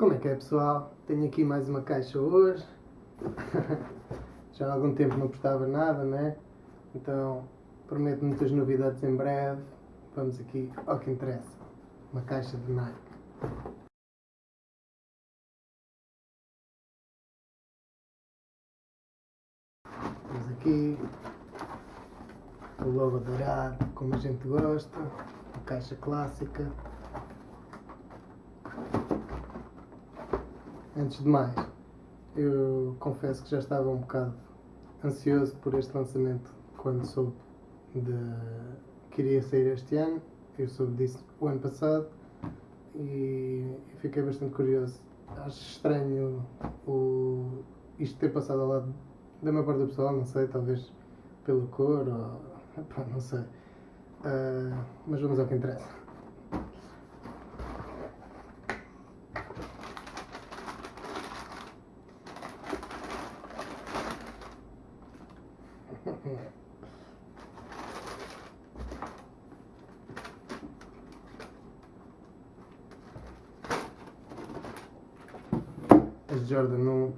Como é que é pessoal? Tenho aqui mais uma caixa hoje. Já há algum tempo não postava nada, né? Então prometo muitas novidades em breve. Vamos aqui ao que interessa. Uma caixa de Nike. Temos aqui o logo dourado, como a gente gosta, a caixa clássica. Antes de mais, eu confesso que já estava um bocado ansioso por este lançamento quando soube de que iria sair este ano. Eu soube disso o ano passado e fiquei bastante curioso. Acho estranho o, isto ter passado ao lado da maior parte do pessoal, não sei, talvez pela cor ou. Pá, não sei. Uh, mas vamos ao que interessa. As Jordan 1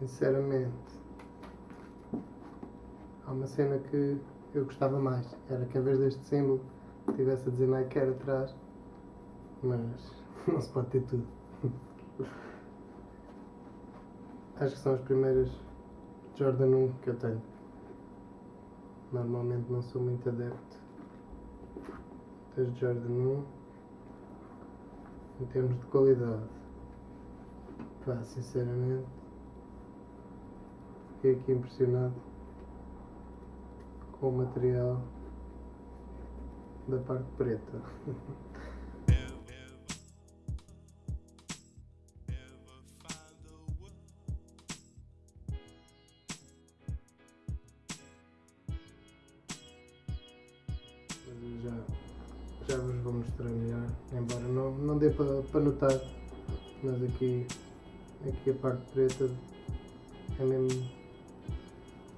Sinceramente há uma cena que eu gostava mais. Era que em vez deste símbolo tivesse a dizer Nike Air atrás. Mas não se pode ter tudo. Acho que são as primeiras Jordan 1 que eu tenho. Normalmente não sou muito adepto das Jordan 1 em termos de qualidade. Pá, sinceramente, fiquei aqui impressionado com o material da parte preta. já, já vos vou mostrar melhor, embora não, não dê para pa notar, mas aqui, aqui a parte preta é mesmo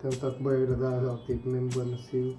um toque bem agradável, tipo mesmo bem macio.